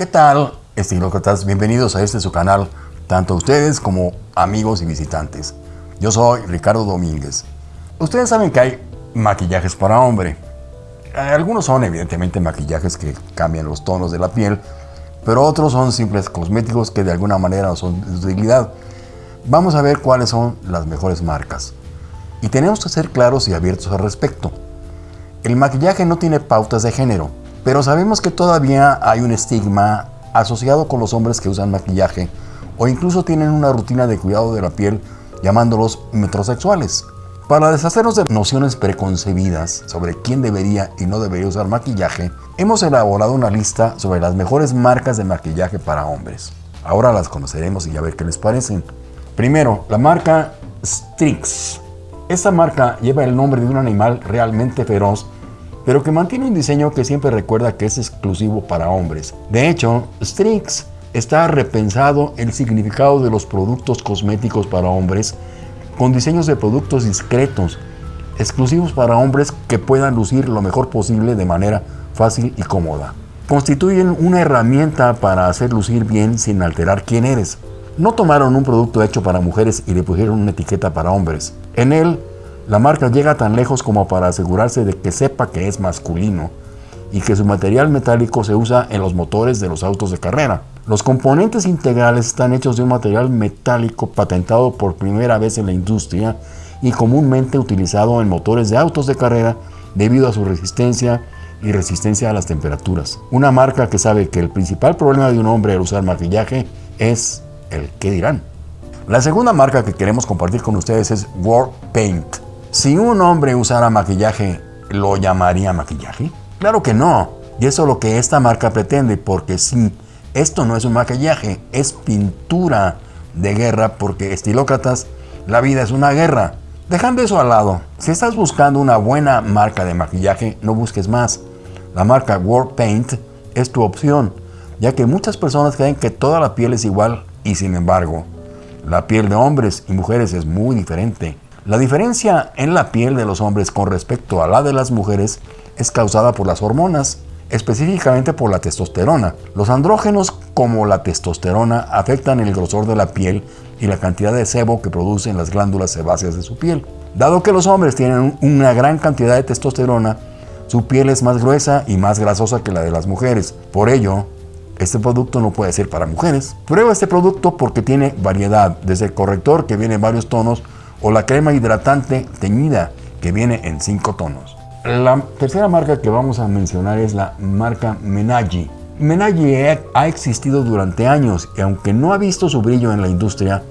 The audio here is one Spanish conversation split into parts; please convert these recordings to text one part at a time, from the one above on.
¿Qué tal, estilócratas? Bienvenidos a este su canal, tanto ustedes como amigos y visitantes. Yo soy Ricardo Domínguez. Ustedes saben que hay maquillajes para hombre. Algunos son evidentemente maquillajes que cambian los tonos de la piel, pero otros son simples cosméticos que de alguna manera son de utilidad. Vamos a ver cuáles son las mejores marcas. Y tenemos que ser claros y abiertos al respecto. El maquillaje no tiene pautas de género, pero sabemos que todavía hay un estigma asociado con los hombres que usan maquillaje o incluso tienen una rutina de cuidado de la piel llamándolos metrosexuales. Para deshacernos de nociones preconcebidas sobre quién debería y no debería usar maquillaje, hemos elaborado una lista sobre las mejores marcas de maquillaje para hombres. Ahora las conoceremos y a ver qué les parecen. Primero, la marca Strix. Esta marca lleva el nombre de un animal realmente feroz, pero que mantiene un diseño que siempre recuerda que es exclusivo para hombres. De hecho, Strix está repensado el significado de los productos cosméticos para hombres con diseños de productos discretos, exclusivos para hombres que puedan lucir lo mejor posible de manera fácil y cómoda. Constituyen una herramienta para hacer lucir bien sin alterar quién eres. No tomaron un producto hecho para mujeres y le pusieron una etiqueta para hombres. En él, la marca llega tan lejos como para asegurarse de que sepa que es masculino y que su material metálico se usa en los motores de los autos de carrera. Los componentes integrales están hechos de un material metálico patentado por primera vez en la industria y comúnmente utilizado en motores de autos de carrera debido a su resistencia y resistencia a las temperaturas. Una marca que sabe que el principal problema de un hombre al usar maquillaje es el qué dirán. La segunda marca que queremos compartir con ustedes es War Paint. Si un hombre usara maquillaje, ¿lo llamaría maquillaje? Claro que no. Y eso es lo que esta marca pretende, porque si esto no es un maquillaje, es pintura de guerra, porque estilócratas, la vida es una guerra. Dejando eso al lado, si estás buscando una buena marca de maquillaje, no busques más. La marca War Paint es tu opción, ya que muchas personas creen que toda la piel es igual y sin embargo, la piel de hombres y mujeres es muy diferente. La diferencia en la piel de los hombres con respecto a la de las mujeres es causada por las hormonas, específicamente por la testosterona. Los andrógenos como la testosterona afectan el grosor de la piel y la cantidad de sebo que producen las glándulas sebáceas de su piel. Dado que los hombres tienen una gran cantidad de testosterona, su piel es más gruesa y más grasosa que la de las mujeres. Por ello, este producto no puede ser para mujeres. Prueba este producto porque tiene variedad, desde el corrector que viene en varios tonos o la crema hidratante teñida que viene en 5 tonos. La tercera marca que vamos a mencionar es la marca Menagi. Menagi ha existido durante años y aunque no ha visto su brillo en la industria,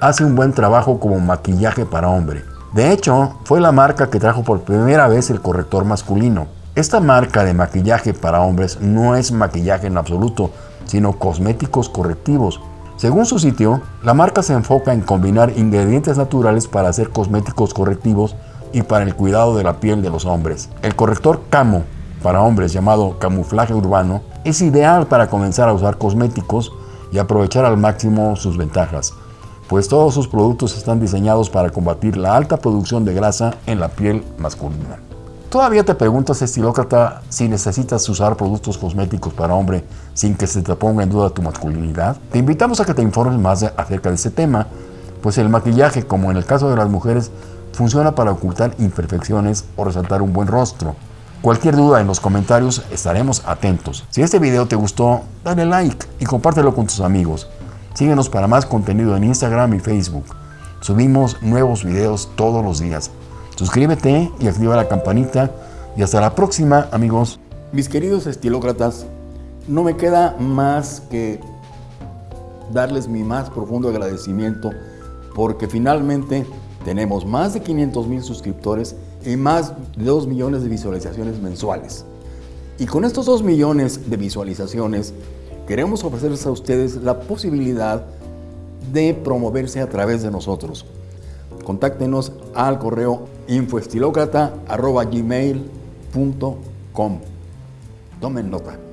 hace un buen trabajo como maquillaje para hombre. De hecho, fue la marca que trajo por primera vez el corrector masculino. Esta marca de maquillaje para hombres no es maquillaje en absoluto, sino cosméticos correctivos. Según su sitio, la marca se enfoca en combinar ingredientes naturales para hacer cosméticos correctivos y para el cuidado de la piel de los hombres. El corrector Camo para hombres llamado camuflaje urbano es ideal para comenzar a usar cosméticos y aprovechar al máximo sus ventajas, pues todos sus productos están diseñados para combatir la alta producción de grasa en la piel masculina. ¿Todavía te preguntas, estilócrata, si necesitas usar productos cosméticos para hombre sin que se te ponga en duda tu masculinidad? Te invitamos a que te informes más acerca de este tema, pues el maquillaje, como en el caso de las mujeres, funciona para ocultar imperfecciones o resaltar un buen rostro. Cualquier duda en los comentarios estaremos atentos. Si este video te gustó, dale like y compártelo con tus amigos. Síguenos para más contenido en Instagram y Facebook. Subimos nuevos videos todos los días. Suscríbete y activa la campanita. Y hasta la próxima, amigos. Mis queridos estilócratas, no me queda más que darles mi más profundo agradecimiento porque finalmente tenemos más de 500 mil suscriptores y más de 2 millones de visualizaciones mensuales. Y con estos 2 millones de visualizaciones queremos ofrecerles a ustedes la posibilidad de promoverse a través de nosotros. Contáctenos al correo infoestilocrata.gmail.com Tomen nota.